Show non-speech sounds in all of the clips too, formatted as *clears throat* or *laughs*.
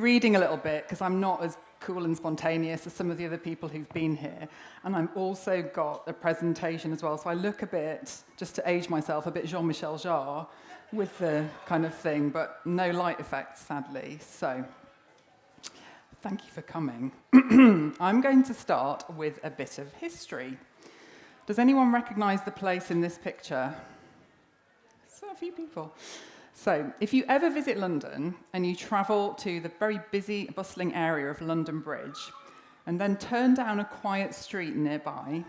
reading a little bit because I'm not as cool and spontaneous as some of the other people who've been here. And I've also got a presentation as well. So I look a bit, just to age myself, a bit Jean-Michel Jarre with the kind of thing, but no light effects, sadly. So thank you for coming. *clears throat* I'm going to start with a bit of history. Does anyone recognize the place in this picture? So a few people. So, if you ever visit London and you travel to the very busy, bustling area of London Bridge and then turn down a quiet street nearby,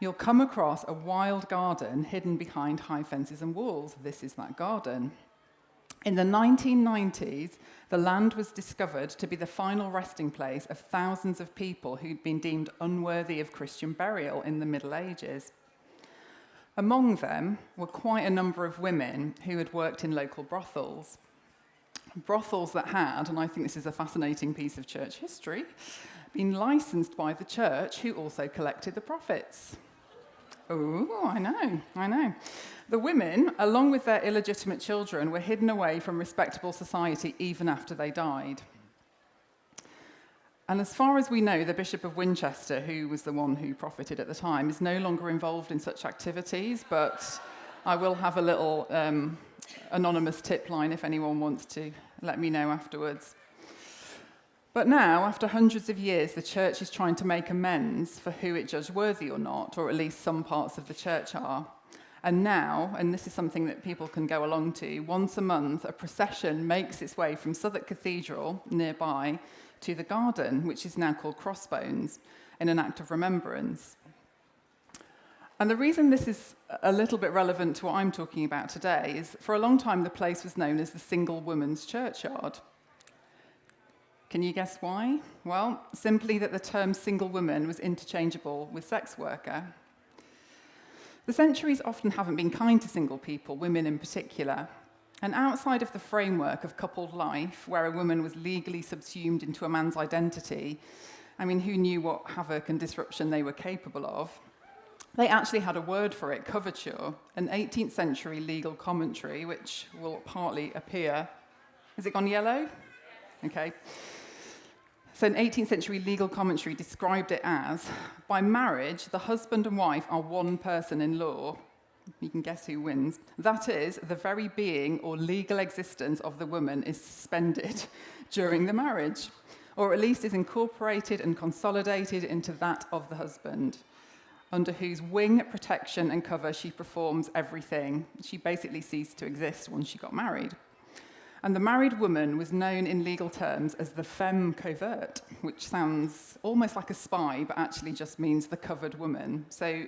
you'll come across a wild garden hidden behind high fences and walls. This is that garden. In the 1990s, the land was discovered to be the final resting place of thousands of people who'd been deemed unworthy of Christian burial in the Middle Ages. Among them were quite a number of women who had worked in local brothels. Brothels that had, and I think this is a fascinating piece of church history, been licensed by the church who also collected the profits. Oh, I know, I know. The women, along with their illegitimate children, were hidden away from respectable society even after they died. And as far as we know, the Bishop of Winchester, who was the one who profited at the time, is no longer involved in such activities, but I will have a little um, anonymous tip line if anyone wants to let me know afterwards. But now, after hundreds of years, the church is trying to make amends for who it judged worthy or not, or at least some parts of the church are. And now, and this is something that people can go along to, once a month, a procession makes its way from Southwark Cathedral nearby to the garden, which is now called Crossbones, in an act of remembrance. And the reason this is a little bit relevant to what I'm talking about today is for a long time the place was known as the single woman's churchyard. Can you guess why? Well, simply that the term single woman was interchangeable with sex worker. The centuries often haven't been kind to single people, women in particular, and outside of the framework of coupled life, where a woman was legally subsumed into a man's identity, I mean, who knew what havoc and disruption they were capable of? They actually had a word for it, coverture, an 18th century legal commentary, which will partly appear. Has it gone yellow? Okay. So, an 18th century legal commentary described it as by marriage, the husband and wife are one person in law, you can guess who wins. That is, the very being or legal existence of the woman is suspended *laughs* during the marriage, or at least is incorporated and consolidated into that of the husband, under whose wing, protection, and cover she performs everything. She basically ceased to exist once she got married. And the married woman was known in legal terms as the femme covert, which sounds almost like a spy, but actually just means the covered woman. So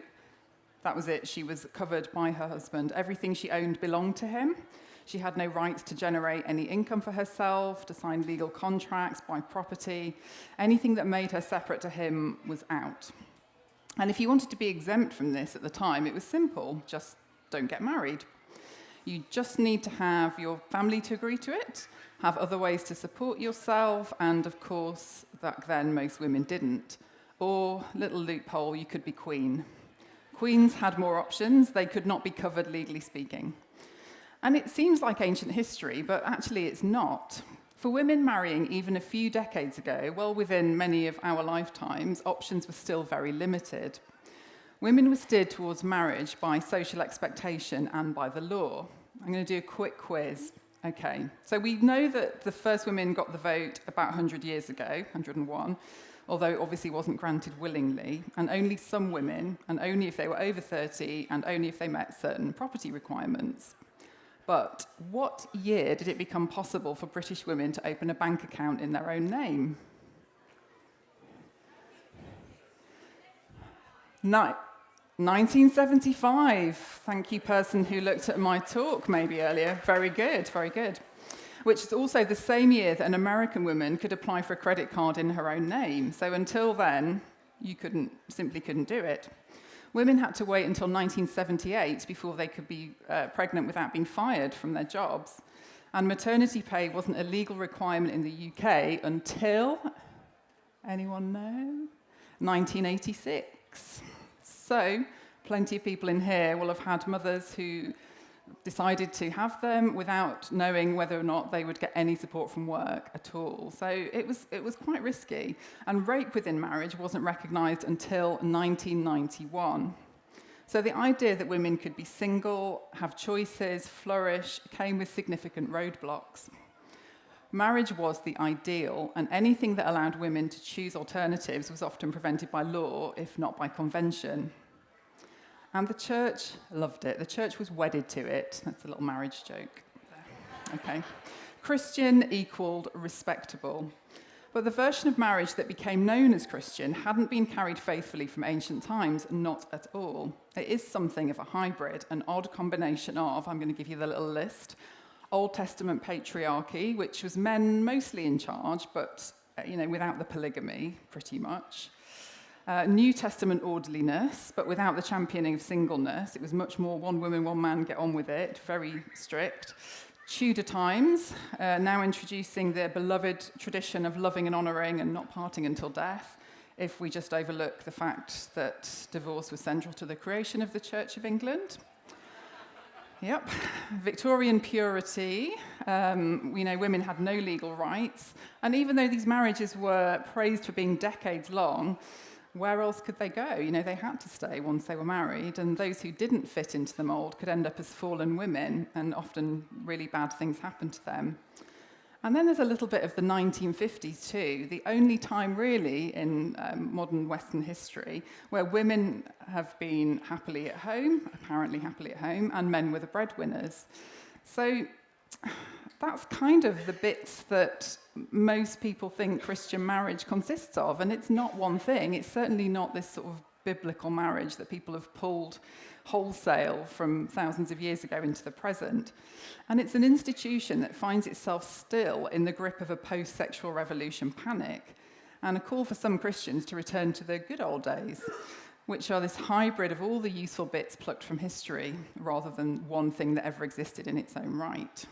that was it. She was covered by her husband. Everything she owned belonged to him. She had no rights to generate any income for herself, to sign legal contracts, buy property. Anything that made her separate to him was out. And if you wanted to be exempt from this at the time, it was simple just don't get married. You just need to have your family to agree to it, have other ways to support yourself, and of course, back then most women didn't. Or, little loophole, you could be queen. Queens had more options, they could not be covered legally speaking. And it seems like ancient history, but actually it's not. For women marrying even a few decades ago, well within many of our lifetimes, options were still very limited. Women were steered towards marriage by social expectation and by the law. I'm going to do a quick quiz. Okay, so we know that the first women got the vote about 100 years ago, 101 although it obviously wasn't granted willingly, and only some women, and only if they were over 30, and only if they met certain property requirements. But what year did it become possible for British women to open a bank account in their own name? No, 1975. Thank you, person who looked at my talk maybe earlier. Very good, very good which is also the same year that an American woman could apply for a credit card in her own name. So until then, you couldn't, simply couldn't do it. Women had to wait until 1978 before they could be uh, pregnant without being fired from their jobs. And maternity pay wasn't a legal requirement in the UK until, anyone know? 1986. So, plenty of people in here will have had mothers who decided to have them without knowing whether or not they would get any support from work at all. So it was, it was quite risky. And rape within marriage wasn't recognised until 1991. So the idea that women could be single, have choices, flourish, came with significant roadblocks. Marriage was the ideal, and anything that allowed women to choose alternatives was often prevented by law, if not by convention. And the church loved it. The church was wedded to it. That's a little marriage joke. Okay. Christian equaled respectable. But the version of marriage that became known as Christian hadn't been carried faithfully from ancient times, not at all. It is something of a hybrid, an odd combination of, I'm going to give you the little list, Old Testament patriarchy, which was men mostly in charge, but uh, you know, without the polygamy, pretty much. Uh, New Testament orderliness, but without the championing of singleness. It was much more one woman, one man, get on with it, very strict. Tudor times, uh, now introducing the beloved tradition of loving and honouring and not parting until death, if we just overlook the fact that divorce was central to the creation of the Church of England. Yep. Victorian purity. Um, we know women had no legal rights. And even though these marriages were praised for being decades long, where else could they go? You know, they had to stay once they were married, and those who didn't fit into the mould could end up as fallen women, and often really bad things happened to them. And then there's a little bit of the 1950s too, the only time really in um, modern Western history where women have been happily at home, apparently happily at home, and men were the breadwinners. So that's kind of the bits that most people think Christian marriage consists of. And it's not one thing, it's certainly not this sort of biblical marriage that people have pulled wholesale from thousands of years ago into the present. And it's an institution that finds itself still in the grip of a post sexual revolution panic and a call for some Christians to return to the good old days, which are this hybrid of all the useful bits plucked from history rather than one thing that ever existed in its own right.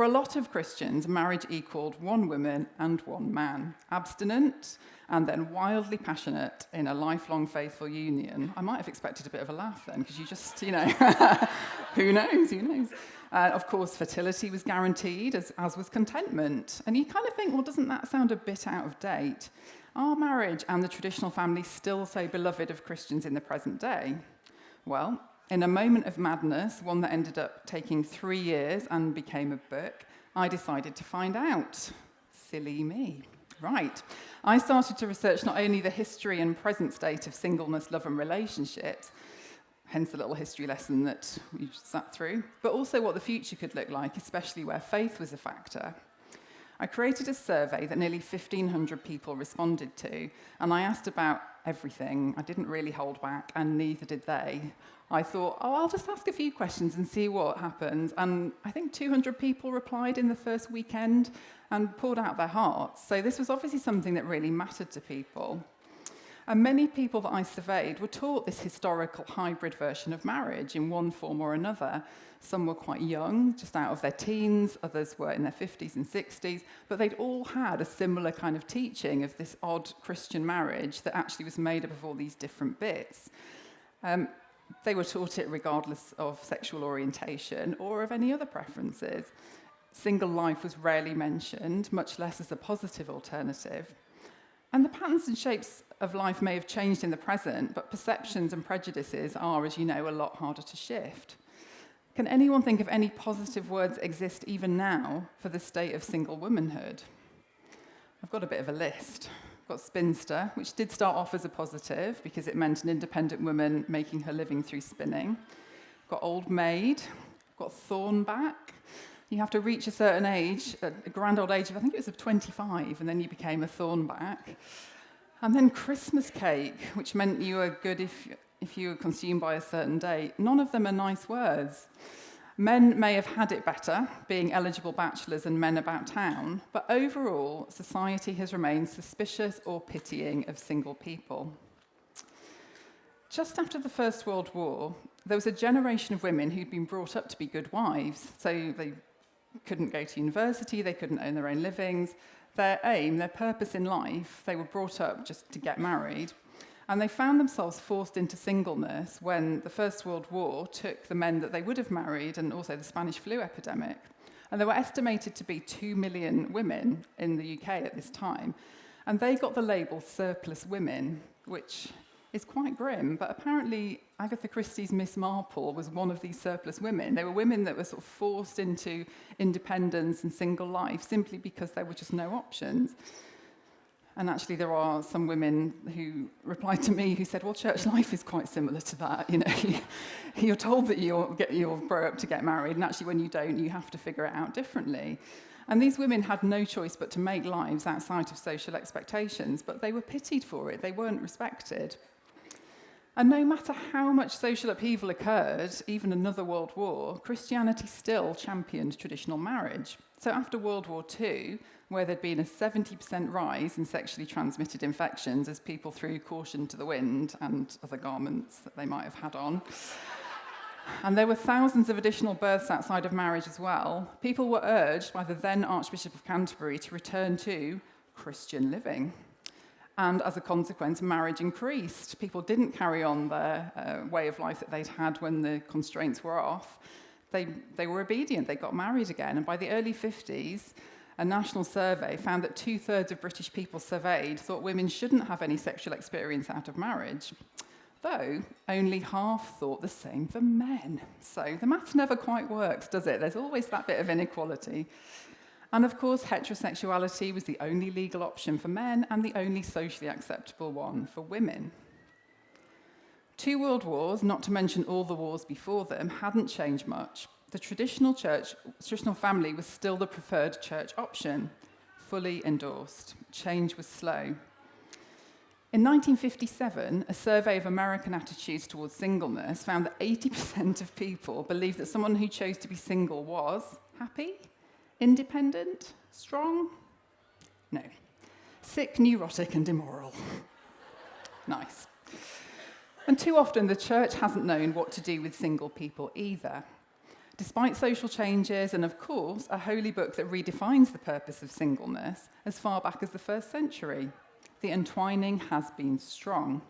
For a lot of Christians, marriage equaled one woman and one man, abstinent and then wildly passionate in a lifelong faithful union. I might have expected a bit of a laugh then, because you just, you know, *laughs* who knows, who knows. Uh, of course, fertility was guaranteed, as, as was contentment. And you kind of think, well, doesn't that sound a bit out of date? Are marriage and the traditional family still so beloved of Christians in the present day? Well, In a moment of madness, one that ended up taking three years and became a book, I decided to find out. Silly me. Right. I started to research not only the history and present state of singleness, love and relationships, hence the little history lesson that you sat through, but also what the future could look like, especially where faith was a factor. I created a survey that nearly 1,500 people responded to, and I asked about everything. I didn't really hold back, and neither did they. I thought, oh, I'll just ask a few questions and see what happens. And I think 200 people replied in the first weekend and poured out their hearts. So this was obviously something that really mattered to people. And many people that I surveyed were taught this historical hybrid version of marriage in one form or another. Some were quite young, just out of their teens, others were in their 50s and 60s, but they'd all had a similar kind of teaching of this odd Christian marriage that actually was made up of all these different bits. Um, they were taught it regardless of sexual orientation or of any other preferences. Single life was rarely mentioned, much less as a positive alternative. And the patterns and shapes of life may have changed in the present, but perceptions and prejudices are, as you know, a lot harder to shift. Can anyone think of any positive words exist even now for the state of single womanhood? I've got a bit of a list got Spinster, which did start off as a positive because it meant an independent woman making her living through spinning. Got Old Maid, got Thornback. You have to reach a certain age, a grand old age of, I think it was of 25, and then you became a Thornback. And then Christmas cake, which meant you were good if, if you were consumed by a certain date. None of them are nice words. Men may have had it better, being eligible bachelors and men about town, but overall, society has remained suspicious or pitying of single people. Just after the First World War, there was a generation of women who'd been brought up to be good wives, so they couldn't go to university, they couldn't earn their own livings. Their aim, their purpose in life, they were brought up just to get married, And they found themselves forced into singleness when the First World War took the men that they would have married and also the Spanish flu epidemic. And there were estimated to be 2 million women in the UK at this time. And they got the label surplus women, which is quite grim, but apparently Agatha Christie's Miss Marple was one of these surplus women. They were women that were sort of forced into independence and single life simply because there were just no options. And actually, there are some women who replied to me who said, Well, church life is quite similar to that. You know, *laughs* you're told that you'll, get, you'll grow up to get married, and actually, when you don't, you have to figure it out differently. And these women had no choice but to make lives outside of social expectations, but they were pitied for it, they weren't respected. And no matter how much social upheaval occurred, even another world war, Christianity still championed traditional marriage. So after World War II, where there'd been a 70% rise in sexually transmitted infections as people threw caution to the wind and other garments that they might have had on. And there were thousands of additional births outside of marriage as well. People were urged by the then Archbishop of Canterbury to return to Christian living. And as a consequence, marriage increased. People didn't carry on their uh, way of life that they'd had when the constraints were off. They, they were obedient, they got married again. And by the early 50s, a national survey found that two thirds of British people surveyed thought women shouldn't have any sexual experience out of marriage. Though only half thought the same for men. So the math never quite works, does it? There's always that bit of inequality. And of course, heterosexuality was the only legal option for men and the only socially acceptable one for women. Two world wars, not to mention all the wars before them, hadn't changed much, the traditional church, traditional family was still the preferred church option, fully endorsed. Change was slow. In 1957, a survey of American attitudes towards singleness found that 80% of people believed that someone who chose to be single was happy, independent, strong? No. Sick, neurotic, and immoral. *laughs* nice. And too often, the church hasn't known what to do with single people either. Despite social changes and, of course, a holy book that redefines the purpose of singleness as far back as the first century, the entwining has been strong.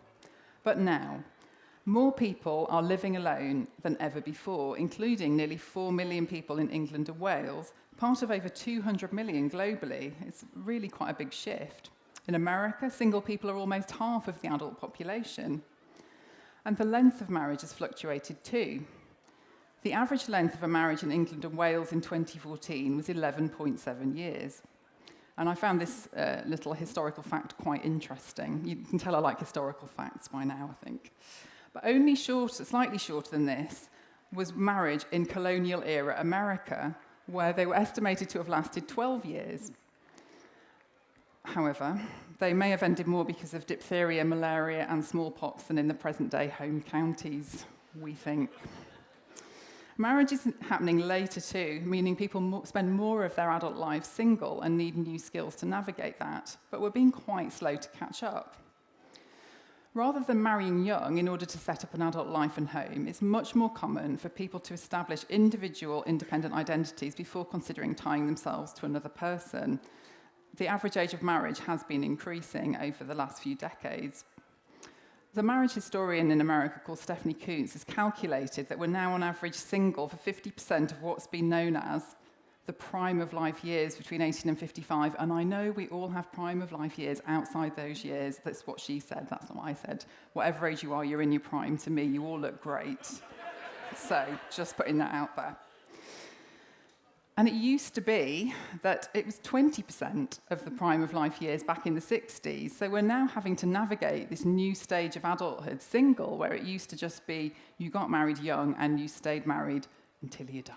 But now, more people are living alone than ever before, including nearly 4 million people in England and Wales, part of over 200 million globally. It's really quite a big shift. In America, single people are almost half of the adult population. And the length of marriage has fluctuated too. The average length of a marriage in England and Wales in 2014 was 11.7 years. And I found this uh, little historical fact quite interesting. You can tell I like historical facts by now, I think. But only shorter, slightly shorter than this, was marriage in colonial era America, where they were estimated to have lasted 12 years. However, they may have ended more because of diphtheria, malaria, and smallpox than in the present day home counties, we think. Marriage is happening later too, meaning people spend more of their adult lives single and need new skills to navigate that, but we're being quite slow to catch up. Rather than marrying young in order to set up an adult life and home, it's much more common for people to establish individual independent identities before considering tying themselves to another person. The average age of marriage has been increasing over the last few decades, the marriage historian in America called Stephanie Coontz has calculated that we're now on average single for 50% of what's been known as the prime of life years between 18 and 55. And I know we all have prime of life years outside those years. That's what she said, that's not what I said. Whatever age you are, you're in your prime. To me, you all look great. so just putting that out there. And it used to be that it was 20% of the prime of life years back in the 60s. So we're now having to navigate this new stage of adulthood single, where it used to just be you got married young and you stayed married until you died.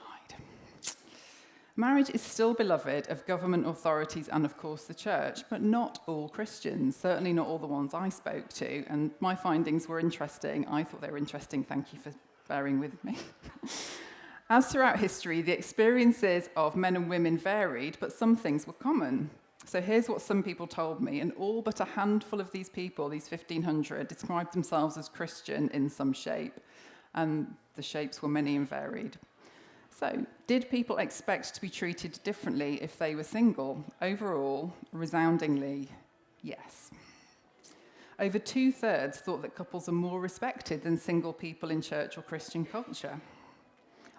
Marriage is still beloved of government authorities and, of course, the church, but not all Christians, certainly not all the ones I spoke to. And my findings were interesting. I thought they were interesting. Thank you for bearing with me. *laughs* As throughout history, the experiences of men and women varied, but some things were common. So here's what some people told me, and all but a handful of these people, these 1,500, described themselves as Christian in some shape, and the shapes were many and varied. So, did people expect to be treated differently if they were single? Overall, resoundingly, yes. over two thirds thought that couples are more respected than single people in church or Christian culture.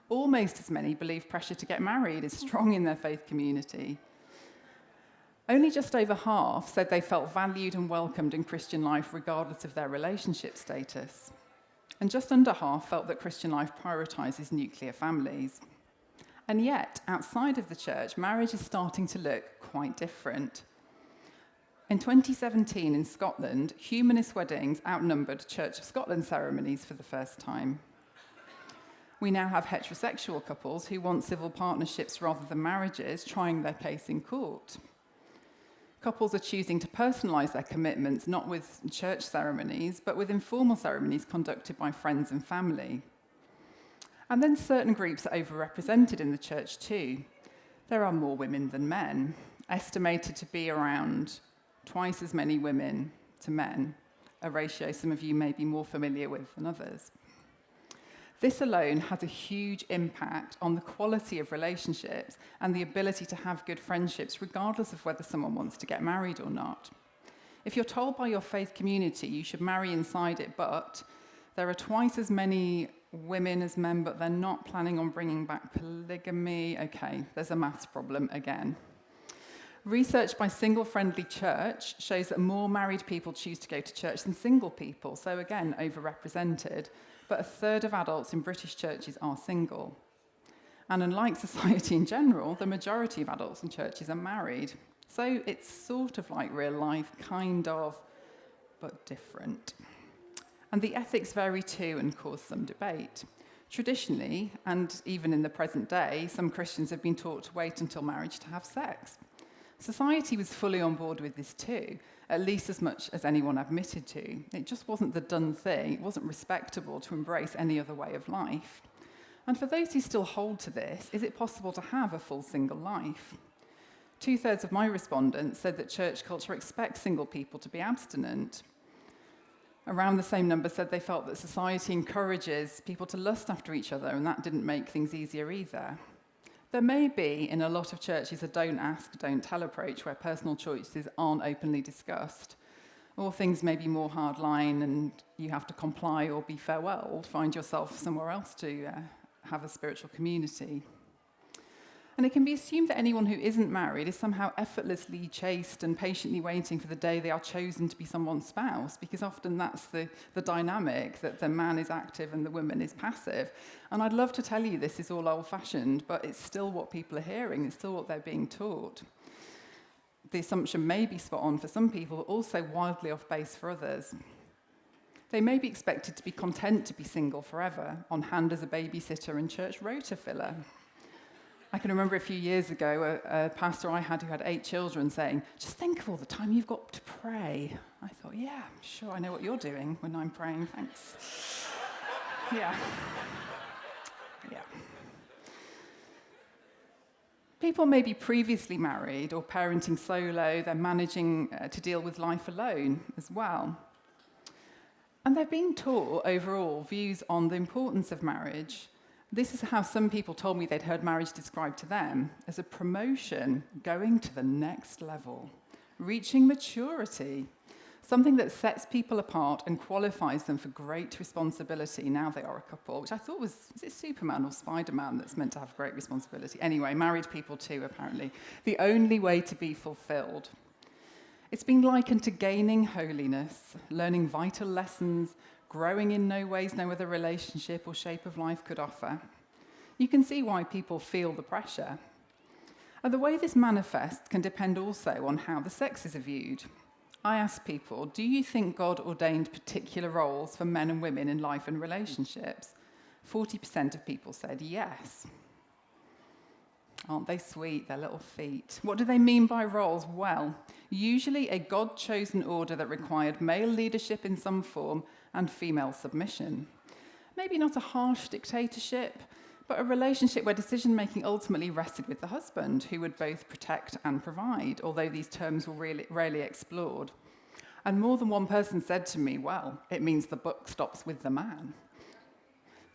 Almost as many believe pressure to get married is strong in their faith community. Only just over half said they felt valued and welcomed in Christian life regardless of their relationship status. And just under half felt that Christian life prioritises nuclear families. And yet, outside of the church, marriage is starting to look quite different. In 2017 in Scotland, humanist weddings outnumbered Church of Scotland ceremonies for the first time. We now have heterosexual couples who want civil partnerships rather than marriages trying their case in court. Couples are choosing to personalise their commitments not with church ceremonies, but with informal ceremonies conducted by friends and family. And then certain groups are overrepresented in the church too. There are more women than men, estimated to be around twice as many women to men, a ratio some of you may be more familiar with than others. This alone has a huge impact on the quality of relationships and the ability to have good friendships, regardless of whether someone wants to get married or not. If you're told by your faith community you should marry inside it, but there are twice as many women as men, but they're not planning on bringing back polygamy, okay, there's a maths problem again. Research by Single Friendly Church shows that more married people choose to go to church than single people, so again, overrepresented but a third of adults in British churches are single. And unlike *laughs* society in general, the majority of adults in churches are married. So it's sort of like real life, kind of, but different. And the ethics vary too and cause some debate. Traditionally, and even in the present day, some Christians have been taught to wait until marriage to have sex. Society was fully on board with this too, at least as much as anyone admitted to. It just wasn't the done thing. It wasn't respectable to embrace any other way of life. And for those who still hold to this, is it possible to have a full single life? Two thirds of my respondents said that church culture expects single people to be abstinent. Around the same number said they felt that society encourages people to lust after each other, and that didn't make things easier either. There may be in a lot of churches a don't ask, don't tell approach where personal choices aren't openly discussed, or things may be more hardline and you have to comply or be farewelled, find yourself somewhere else to uh, have a spiritual community. And it can be assumed that anyone who isn't married is somehow effortlessly chaste and patiently waiting for the day they are chosen to be someone's spouse, because often that's the, the dynamic that the man is active and the woman is passive. And I'd love to tell you this is all old fashioned, but it's still what people are hearing, it's still what they're being taught. The assumption may be spot on for some people, but also wildly off base for others. They may be expected to be content to be single forever, on hand as a babysitter and church rota filler. I can remember a few years ago a, a, pastor I had who had eight children saying, Just think of all the time you've got to pray. I thought, Yeah, sure, I know what you're doing when I'm praying, thanks. *laughs* yeah. Yeah. People may be previously married or parenting solo, they're managing uh, to deal with life alone as well. And they've been taught overall views on the importance of marriage this is how some people told me they'd heard marriage described to them as a promotion going to the next level, reaching maturity, something that sets people apart and qualifies them for great responsibility now they are a couple, which I thought was, is it Superman or Spider-Man that's meant to have great responsibility? Anyway, married people too, apparently. The only way to be fulfilled. It's been likened to gaining holiness, learning vital lessons, growing in no ways no other relationship or shape of life could offer. You can see why people feel the pressure. And the way this manifests can depend also on how the sexes are viewed. I ask people, do you think God ordained particular roles for men and women in life and relationships? 40% of people said yes. Aren't they sweet, their little feet? What do they mean by roles? Well, usually a God chosen order that required male leadership in some form and female submission. Maybe not a harsh dictatorship, but a relationship where decision making ultimately rested with the husband, who would both protect and provide, although these terms were really, rarely explored. And more than one person said to me, well, it means the book stops with the man.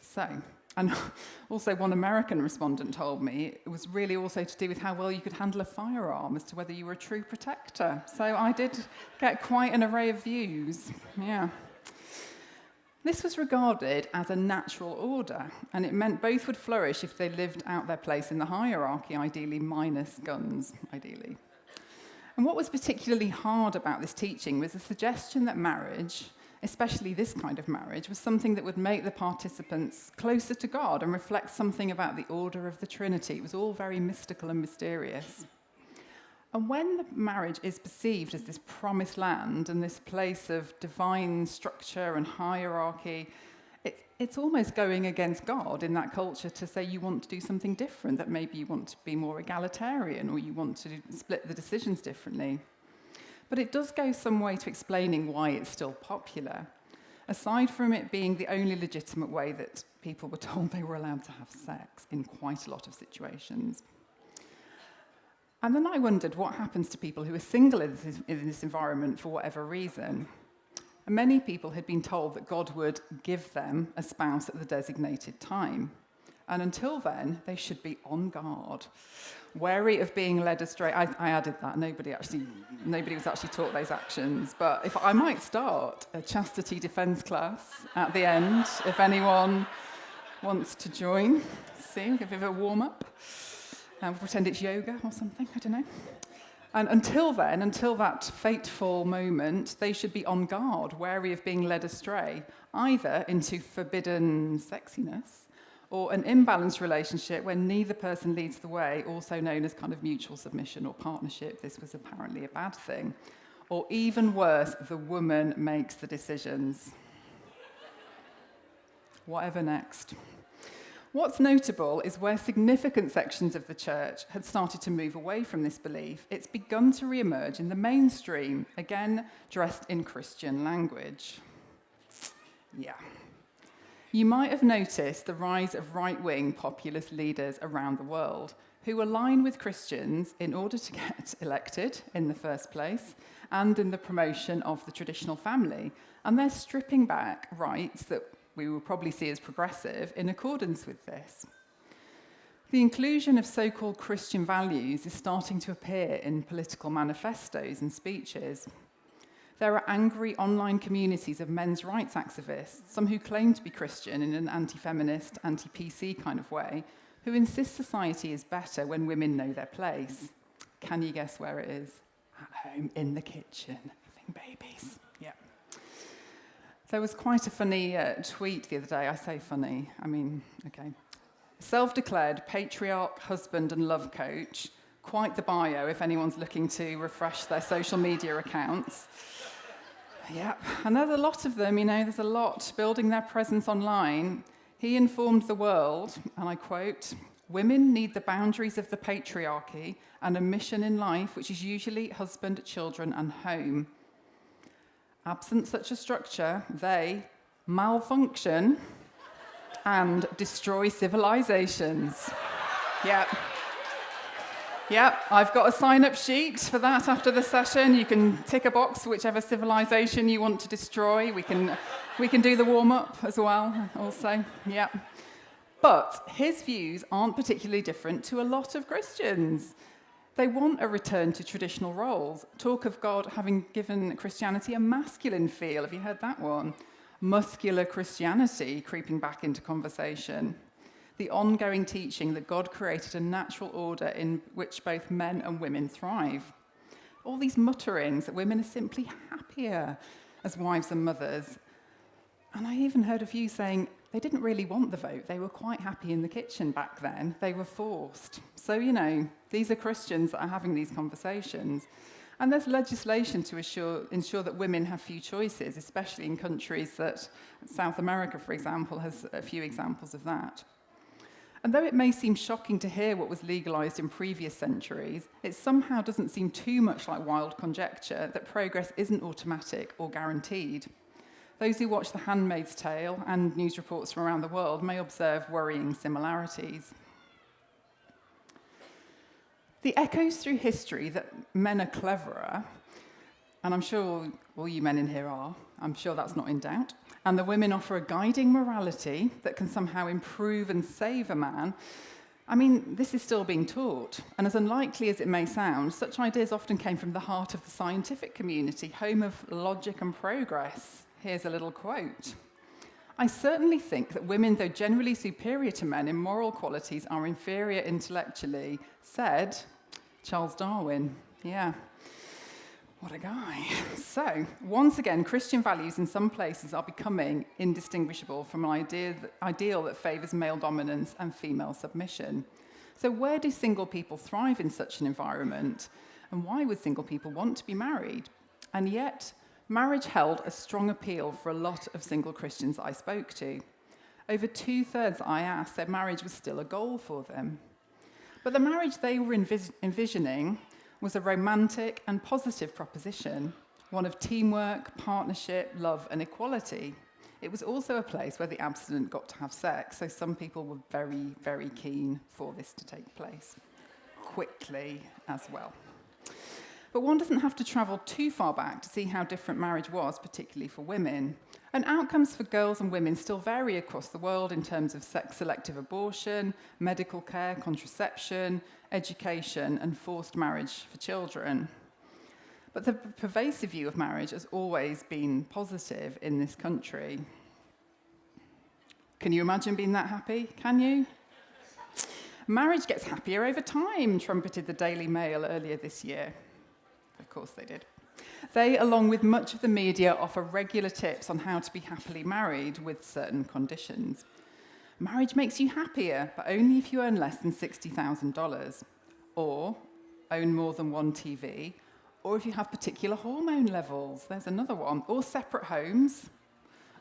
So, And *laughs* also, one American respondent told me it was really also to do with how well you could handle a firearm as to whether you were a true protector. So I did get quite an array of views. Yeah. This was regarded as a natural order, and it meant both would flourish if they lived out their place in the hierarchy, ideally minus guns, ideally. And what was particularly hard about this teaching was the suggestion that marriage, especially this kind of marriage, was something that would make the participants closer to God and reflect something about the order of the Trinity. It was all very mystical and mysterious. And when the marriage is perceived as this promised land and this place of divine structure and hierarchy, it, it's almost going against God in that culture to say you want to do something different, that maybe you want to be more egalitarian or you want to split the decisions differently. But it does go some way to explaining why it's still popular. Aside from it being the only legitimate way that people were told they were allowed to have sex in quite a lot of situations. And then I wondered what happens to people who are single in this, in this environment for whatever reason. And many people had been told that God would give them a spouse at the designated time. And until then, they should be on guard. Wary of being led astray. I, I, added that. Nobody actually, nobody was actually taught those actions. But if I might start a chastity defense class at the end, if anyone wants to join, see, give it a warm up uh, and pretend it's yoga or something, I don't know. And until then, until that fateful moment, they should be on guard, wary of being led astray, either into forbidden sexiness or an imbalanced relationship where neither person leads the way, also known as kind of mutual submission or partnership. This was apparently a bad thing. Or even worse, the woman makes the decisions. Whatever next. What's notable is where significant sections of the church had started to move away from this belief, it's begun to re-emerge in the mainstream, again dressed in Christian language. Yeah. You might have noticed the rise of right-wing populist leaders around the world who align with Christians in order to get *laughs* elected in the first place and in the promotion of the traditional family. And they're stripping back rights that we will probably see as progressive in accordance with this. The inclusion of so-called Christian values is starting to appear in political manifestos and speeches, There are angry online communities of men's rights activists, some who claim to be Christian in an anti-feminist, anti-PC kind of way, who insist society is better when women know their place. Can you guess where it is? At home, in the kitchen, having babies. Yeah. There was quite a funny uh, tweet the other day. I say funny, I mean, okay. Self declared patriarch, husband, and love coach. Quite the bio if anyone's looking to refresh their social media accounts. Yeah, and there's a lot of them, you know, there's a lot building their presence online. He informed the world, and I quote, Women need the boundaries of the patriarchy and a mission in life, which is usually husband, children, and home. Absent such a structure, they malfunction and destroy civilizations. Yep. Yep, I've got a sign up sheet for that after the session. You can tick a box whichever civilization you want to destroy. We can, we can do the warm up as well, also. Yep. But his views aren't particularly different to a lot of Christians. They want a return to traditional roles. Talk of God having given Christianity a masculine feel. Have you heard that one? Muscular Christianity creeping back into conversation. The ongoing teaching that God created a natural order in which both men and women thrive. All these mutterings that women are simply happier as wives and mothers. And I even heard a few saying they didn't really want the vote. They were quite happy in the kitchen back then. They were forced. So, you know, these are Christians that are having these conversations. And there's legislation to assure, ensure that women have few choices, especially in countries that, South America, for example, has a few examples of that. And though it may seem shocking to hear what was legalised in previous centuries, it somehow doesn't seem too much like wild conjecture that progress isn't automatic or guaranteed. Those who watch The Handmaid's Tale and news reports from around the world may observe worrying similarities. The echoes through history that men are cleverer, and I'm sure all you men in here are, I'm sure that's not in doubt, and the women offer a guiding morality that can somehow improve and save a man, I mean, this is still being taught. And as unlikely as it may sound, such ideas often came from the heart of the scientific community, home of logic and progress. Here's a little quote. I certainly think that women, though generally superior to men in moral qualities, are inferior intellectually, said Charles Darwin. Yeah. What a guy. *laughs* So, once again, Christian values in some places are becoming indistinguishable from an idea that, ideal that favours male dominance and female submission. So, where do single people thrive in such an environment? And why would single people want to be married? And yet, marriage held a strong appeal for a lot of single Christians I spoke to. Over two thirds I asked said marriage was still a goal for them. But the marriage they were envis- envisioning was a romantic and positive proposition, one of teamwork, partnership, love, and equality. It was also a place where the abstinent got to have sex, so some people were very, very keen for this to take place quickly as well. But one doesn't have to travel too far back to see how different marriage was, particularly for women. And outcomes for girls and women still vary across the world in terms of sex selective abortion, medical care, contraception, education, and forced marriage for children. But the pervasive view of marriage has always been positive in this country. Can you imagine being that happy? Can you? Marriage gets happier over time, trumpeted the Daily Mail earlier this year. Of course they did. They, along with much of the media, offer regular tips on how to be happily married with certain conditions. Marriage makes you happier, but only if you earn less than $60,000, or own more than one TV, or if you have particular hormone levels. There's another one. Or separate homes,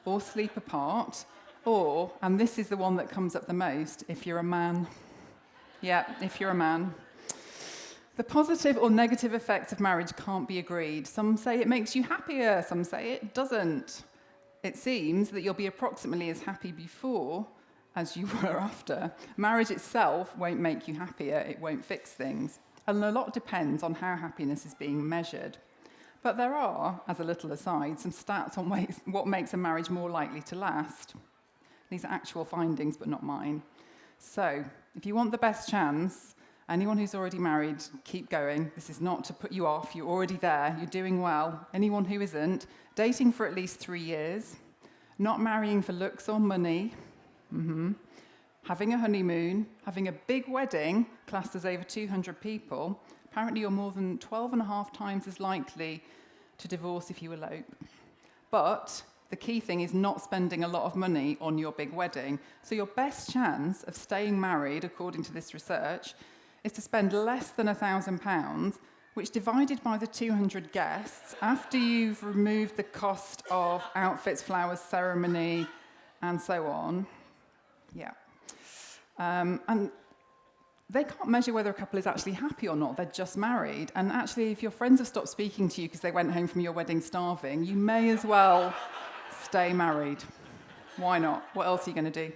or sleep apart, or, and this is the one that comes up the most, if you're a man. Yeah, if you're a man. The positive or negative effects of marriage can't be agreed. Some say it makes you happier, some say it doesn't. It seems that you'll be approximately as happy before as you *laughs* were after. Marriage itself won't make you happier, it won't fix things. And a lot depends on how happiness is being measured. But there are, as a little aside, some stats on ways, *laughs* what makes a marriage more likely to last. These are actual findings, but not mine. So, if you want the best chance, Anyone who's already married, keep going. This is not to put you off. You're already there. You're doing well. Anyone who isn't, dating for at least three years, not marrying for looks or money, mm-hmm. having a honeymoon, having a big wedding, classed as over 200 people. Apparently, you're more than 12 and a half times as likely to divorce if you elope. But the key thing is not spending a lot of money on your big wedding. So, your best chance of staying married, according to this research, is to spend less than £1,000, which divided by the 200 guests, after you've removed the cost of outfits, flowers, ceremony, and so on. Yeah. Um, and they can't measure whether a couple is actually happy or not. They're just married. And actually, if your friends have stopped speaking to you because they went home from your wedding starving, you may as well stay married. Why not? What else are you going to do?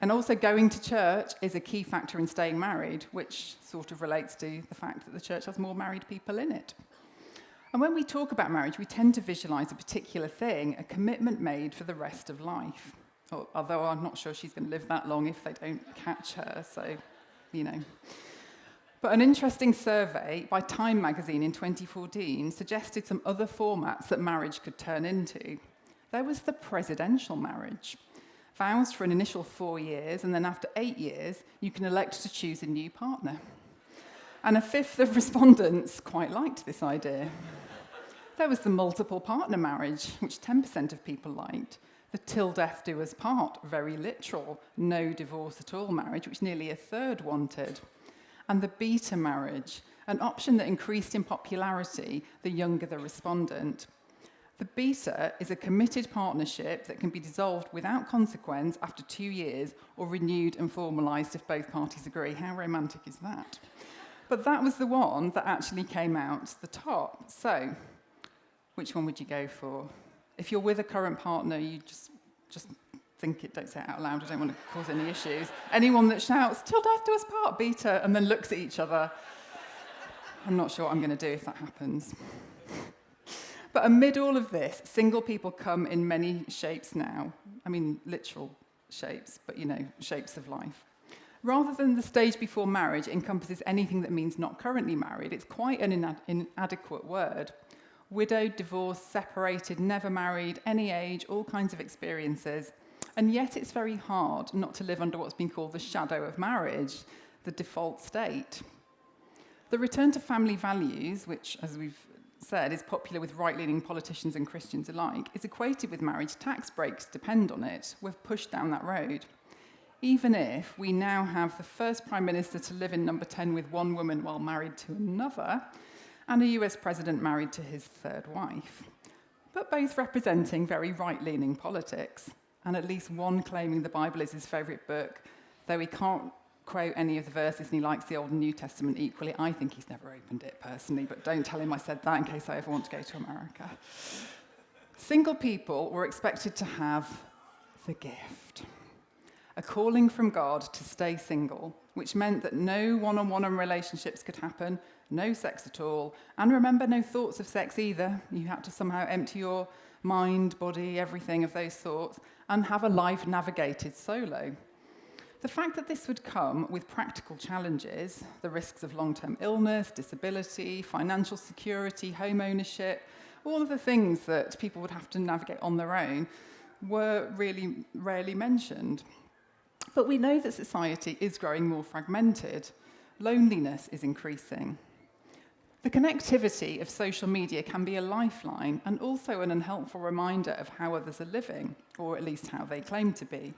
And also, going to church is a key factor in staying married, which sort of relates to the fact that the church has more married people in it. And when we talk about marriage, we tend to visualize a particular thing, a commitment made for the rest of life. although I'm not sure she's going to live that long if they don't catch her. So, you know. But an interesting survey by Time magazine in 2014 suggested some other formats that marriage could turn into. There was the presidential marriage. Vows for an initial four years, and then after eight years, you can elect to choose a new partner. And a fifth of respondents quite liked this idea. there was the multiple partner marriage, which 10% of people liked the till death do us part, very literal, no divorce at all marriage, which nearly a third wanted. And the beta marriage, an option that increased in popularity the younger the respondent. The beta is a committed partnership that can be dissolved without consequence after two years or renewed and formalised if both parties agree. How romantic is that? But that was the one that actually came out the top. So, which one would you go for? If you're with a current partner, you just just think it, don't say it out loud, I don't want to cause any issues. Anyone that shouts, till death do us part, beta, and then looks at each other, I'm not sure what I'm going to do if that happens. But amid all of this, single people come in many shapes now. I mean, literal shapes, but you know, shapes of life. Rather than the stage before marriage encompasses anything that means not currently married, it's quite an inad- inadequate word. widowed, divorced, separated, never married, any age, all kinds of experiences. And yet it's very hard not to live under what's been called the shadow of marriage, the default state. The return to family values, which, as we've said, is popular with right-leaning politicians and Christians alike, is equated with marriage tax breaks depend on it. We've pushed down that road. Even if we now have the first Prime Minister to live in number 10 with one woman while married to another, and a US president married to his third wife, but both representing very right leaning politics, and at least one claiming the Bible is his favourite book, though he can't quote any of the verses and he likes the Old and New Testament equally. I think he's never opened it personally, but don't tell him I said that in case I ever want to go to America. Single people were expected to have the gift. A calling from God to stay single, which meant that no one on one relationships could happen, no sex at all, and remember, no thoughts of sex either. You had to somehow empty your mind, body, everything of those thoughts, and have a life navigated solo. The fact that this would come with practical challenges, the risks of long term illness, disability, financial security, home ownership, all of the things that people would have to navigate on their own, were really rarely mentioned. But we know that society is growing more fragmented. Loneliness is increasing. The connectivity of social media can be a lifeline and also an unhelpful reminder of how others are living, or at least how they claim to be.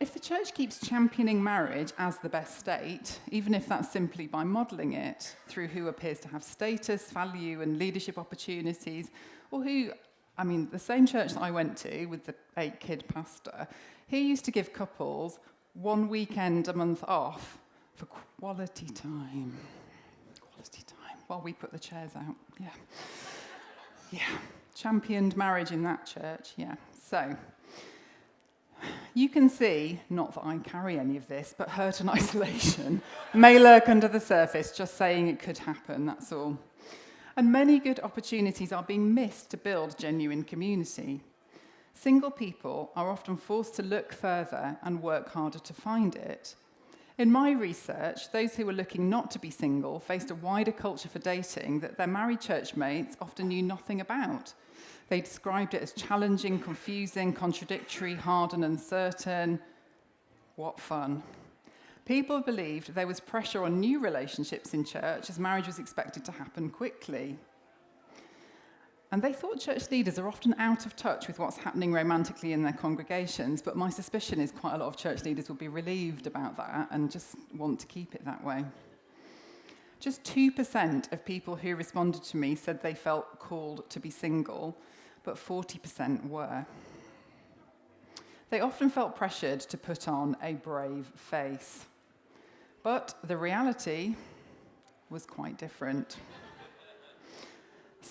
If the church keeps championing marriage as the best state, even if that's simply by modelling it through who appears to have status, value, and leadership opportunities, or who, I mean, the same church that I went to with the eight kid pastor, he used to give couples one weekend a month off for quality time while we put the chairs out. Yeah. Yeah. Championed marriage in that church. Yeah. So, you can see, not that I carry any of this, but hurt and *laughs* isolation may lurk under the surface, just saying it could happen, that's all. And many good opportunities are being missed to build genuine community. Single people are often forced to look further and work harder to find it, In my research, those who were looking not to be single faced a wider culture for dating that their married church mates often knew nothing about. They described it as challenging, confusing, contradictory, hard and uncertain. What fun. People believed there was pressure on new relationships in church as marriage was expected to happen quickly. And they thought church leaders are often out of touch with what's happening romantically in their congregations, but my suspicion is quite a lot of church leaders will be relieved about that and just want to keep it that way. Just 2% of people who responded to me said they felt called to be single, but 40% were. They often felt pressured to put on a brave face. But the reality was quite different.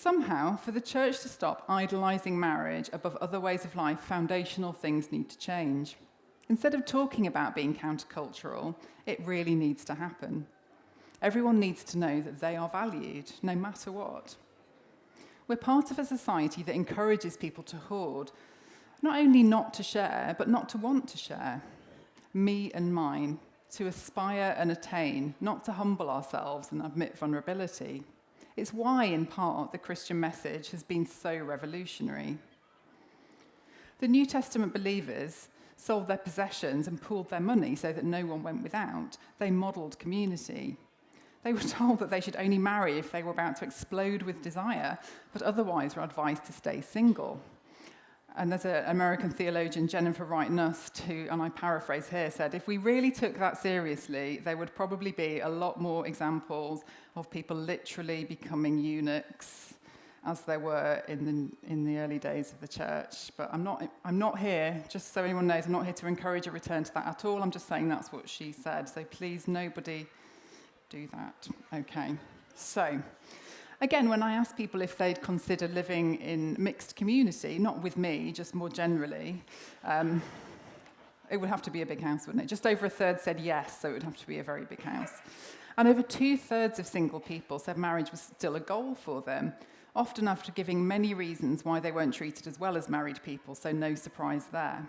Somehow, for the church to stop idolizing marriage above other ways of life, foundational things need to change. Instead of talking about being countercultural, it really needs to happen. Everyone needs to know that they are valued, no matter what. We're part of a society that encourages people to hoard, not only not to share, but not to want to share. Me and mine, to aspire and attain, not to humble ourselves and admit vulnerability. It's why, in part, the Christian message has been so revolutionary. The New Testament believers sold their possessions and pooled their money so that no one went without. They modelled community. They were *laughs* told that they should only marry if they were about to explode with desire, but otherwise were advised to stay single. And there's an American theologian, Jennifer Wright Nust, who, and I paraphrase here, said, if we really took that seriously, there would probably be a lot more examples of people literally becoming eunuchs as there were in the, in the early days of the church. But I'm not, I'm not here, just so anyone knows, I'm not here to encourage a return to that at all. I'm just saying that's what she said. So please, nobody do that. Okay. So, again, when I asked people if they'd consider living in mixed community, not with me, just more generally, um, it would have to be a big house, wouldn't it? Just over a third said yes, so it would have to be a very big house. And over two-thirds of single people said marriage was still a goal for them, often after giving many reasons why they weren't treated as well as married people, so no surprise there.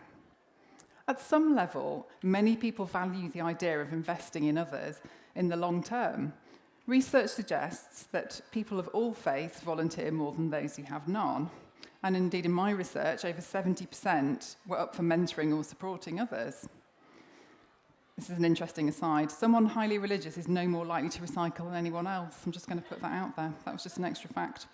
At some level, many people value the idea of investing in others in the long term, Research suggests that people of all faiths volunteer more than those who have none. And indeed, in my research, over 70% were up for mentoring or supporting others. This is an interesting aside. Someone highly religious is no more likely to recycle than anyone else. I'm just going to put that out there. That was just an extra fact.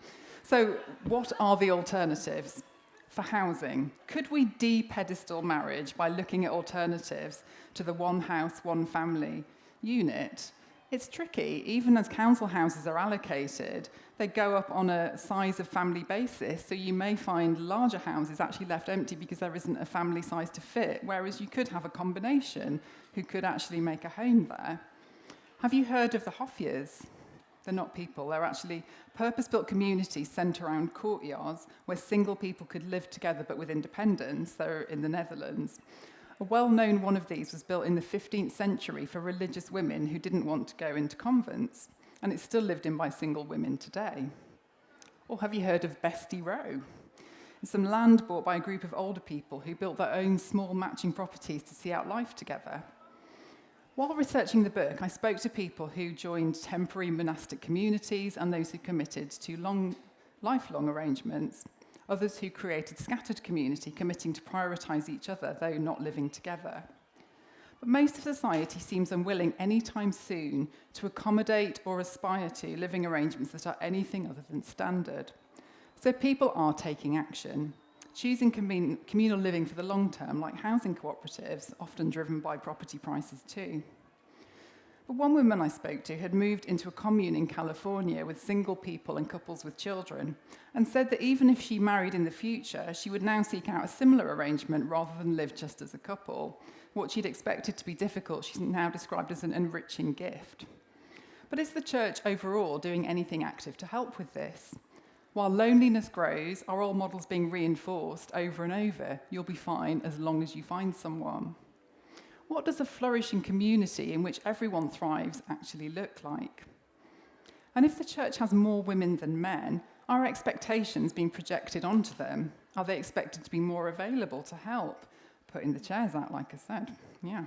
So what are the alternatives for housing? Could we de-pedestal marriage by looking at alternatives to the one house, one family unit? It's tricky. Even as council houses are allocated, they go up on a size of family basis. So you may find larger houses actually left empty because there isn't a family size to fit, whereas you could have a combination who could actually make a home there. Have you heard of the Hoffiers? They're not people, they're actually purpose-built communities centred around courtyards where single people could live together but with independence. They're in the Netherlands. A well-known one of these was built in the 15th century for religious women who didn't want to go into convents, and it's still lived in by single women today. Or have you heard of Bestie Row? It's some land bought by a group of older people who built their own small matching properties to see out life together. While researching the book, I spoke to people who joined temporary monastic communities and those who committed to long, lifelong arrangements others who created scattered community, committing to prioritise each other, though not living together. But most of society seems unwilling anytime soon to accommodate or aspire to living arrangements that are anything other than standard. So people are taking action, choosing communal living for the long term, like housing cooperatives, often driven by property prices too. One woman I spoke to had moved into a commune in California with single people and couples with children, and said that even if she married in the future, she would now seek out a similar arrangement rather than live just as a couple. What she'd expected to be difficult, she's now described as an enriching gift. But is the church overall doing anything active to help with this? While loneliness grows, are all models being reinforced over and over? You'll be fine as long as you find someone. What does a flourishing community in which everyone thrives actually look like? And if the church has more women than men, are expectations being projected onto them? Are they expected to be more available to help? Putting the chairs out, like I said. Yeah.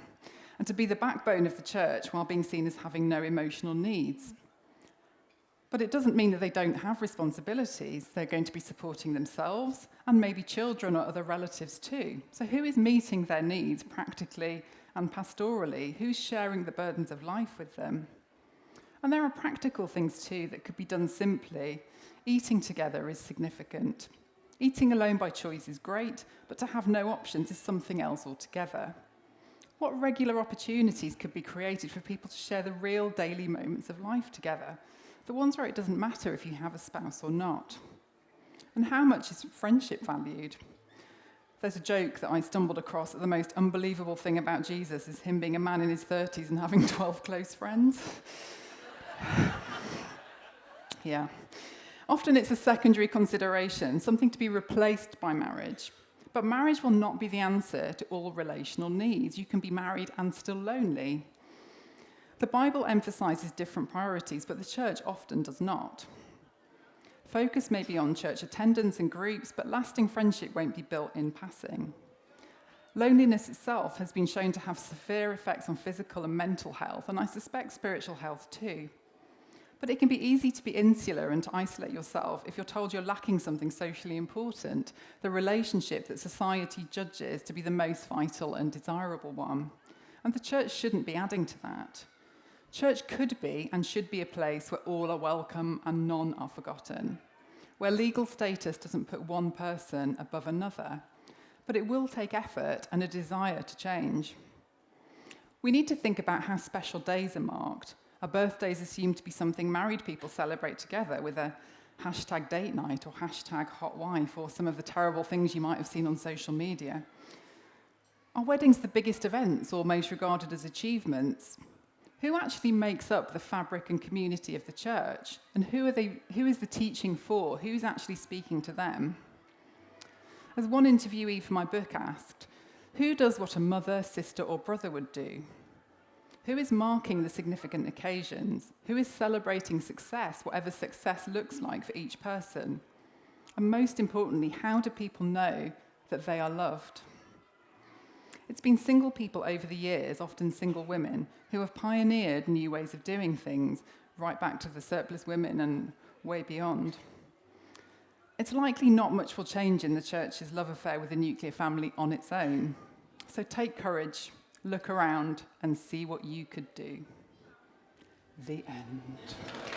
And to be the backbone of the church while being seen as having no emotional needs. But it doesn't mean that they don't have responsibilities. They're going to be supporting themselves and maybe children or other relatives too. So, who is meeting their needs practically and pastorally? Who's sharing the burdens of life with them? And there are practical things too that could be done simply. Eating together is significant. Eating alone by choice is great, but to have no options is something else altogether. What regular opportunities could be created for people to share the real daily moments of life together? The ones where it doesn't matter if you have a spouse or not. And how much is friendship valued? There's a joke that I stumbled across that the most unbelievable thing about Jesus is him being a man in his 30s and having *laughs* 12 close friends. *laughs* yeah. Often it's a secondary consideration, something to be replaced by marriage. But marriage will not be the answer to all relational needs. You can be married and still lonely. The Bible emphasizes different priorities, but the church often does not. Focus may be on church attendance and groups, but lasting friendship won't be built in passing. Loneliness itself has been shown to have severe effects on physical and mental health, and I suspect spiritual health too. But it can be easy to be insular and to isolate yourself if you're told you're lacking something socially important, the relationship that society judges to be the most vital and desirable one. And the church shouldn't be adding to that. Church could be and should be a place where all are welcome and none are forgotten, where legal status doesn't put one person above another, but it will take effort and a desire to change. We need to think about how special days are marked. Our birthdays assumed to be something married people celebrate together with a hashtag date night or hashtag hot wife or some of the terrible things you might have seen on social media. Are weddings the biggest events or most regarded as achievements? Who actually makes up the fabric and community of the church? And who, are they, who is the teaching for? Who's actually speaking to them? As one interviewee for my book asked, who does what a mother, sister, or brother would do? Who is marking the significant occasions? Who is celebrating success, whatever success looks like for each person? And most importantly, how do people know that they are loved? It's been single people over the years, often single women, who have pioneered new ways of doing things, right back to the surplus women and way beyond. It's likely not much will change in the church's love affair with the nuclear family on its own. So take courage, look around, and see what you could do. The end.